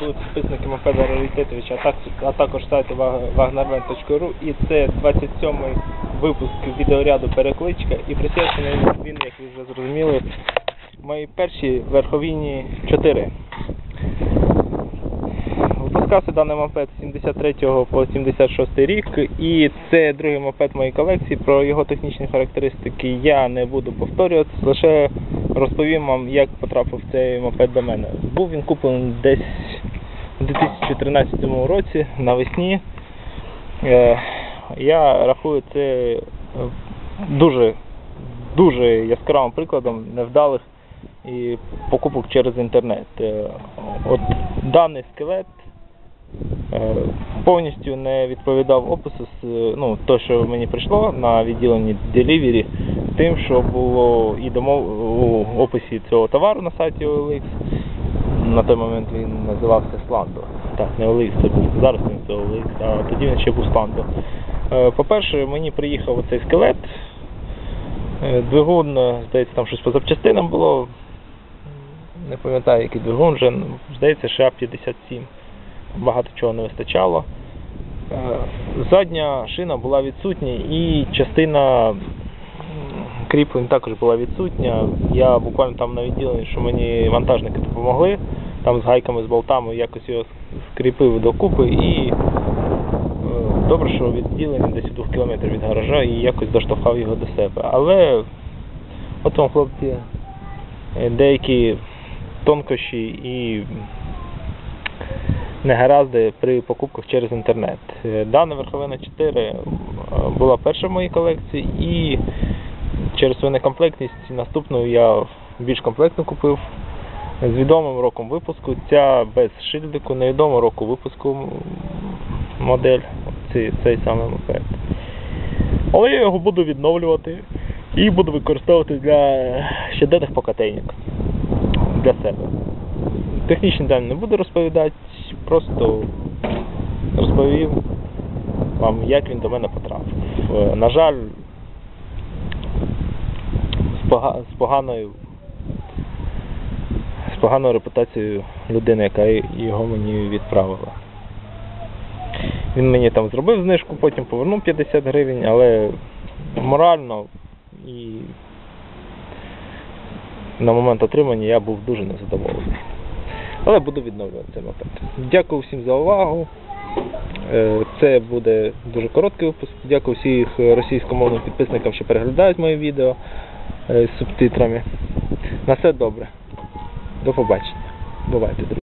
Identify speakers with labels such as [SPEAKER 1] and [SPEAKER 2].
[SPEAKER 1] будуть підписники Мопеда Раритетовича, а, так, а також сайту wagnerland.ru і це 27-й випуск відеоряду Перекличка і присвячений він, як ви вже зрозуміли, моїй першій верховіні 4. Випускався даний мопед з 73 по 76 рік, і це другий мопед моєї колекції. Про його технічні характеристики я не буду повторюватися, лише розповім вам, як потрапив цей мопед до мене. Був він куплений десь у 2013 році навесні. Е, Я рахую це е, дуже, дуже яскравим прикладом невдалих і покупок через інтернет. Е, От даний скелет повністю не відповідав опису, ну, то, що мені прийшло на відділенні Delivery, тим, що було і домов у описі цього товару на сайті OLX. На той момент він називався Slando. Так, не OLX, це був зараз він це OLX, а тоді він ще був Slando. Е, По-перше, мені приїхав оцей скелет. Е, Двигун, е, здається, там щось по запчастинам було. Не пам'ятаю, який двигун вже, ну, здається, ША-57. Багато чого не вистачало. Задня шина була відсутня і частина кріплень також була відсутня. Я буквально там на відділенні, що мені вантажники допомогли, там з гайками, з болтами якось його скріпив докупи і е, добре, що відділення десь у двох кілометрів від гаража і якось доштовхав його до себе. Але от вам, хлопці, е, деякі тонкощі і негаразди при покупках через інтернет. Е, Дана верховина 4 е, була перша в моїй колекції і через свою некомплектність наступну я більш комплектну купив з відомим роком випуску. Ця без шильдику, невідомого року випуску модель, цей, цей самий мопед. Але я його буду відновлювати і буду використовувати для щоденних покатейник для себе. Технічні дані не буду розповідати, просто розповів вам, як він до мене потрапив. Е, На жаль, з, пога- з поганою поганою репутацією людини, яка його мені відправила. Він мені там зробив знижку, потім повернув 50 гривень, але морально і на момент отримання я був дуже незадоволений. Але буду відновлювати цей мопед. Дякую всім за увагу. Е, Це буде дуже короткий випуск. Дякую всіх російськомовним підписникам, що переглядають мої відео е, з субтитрами. На все добре. До побачення. Бувайте, друзі.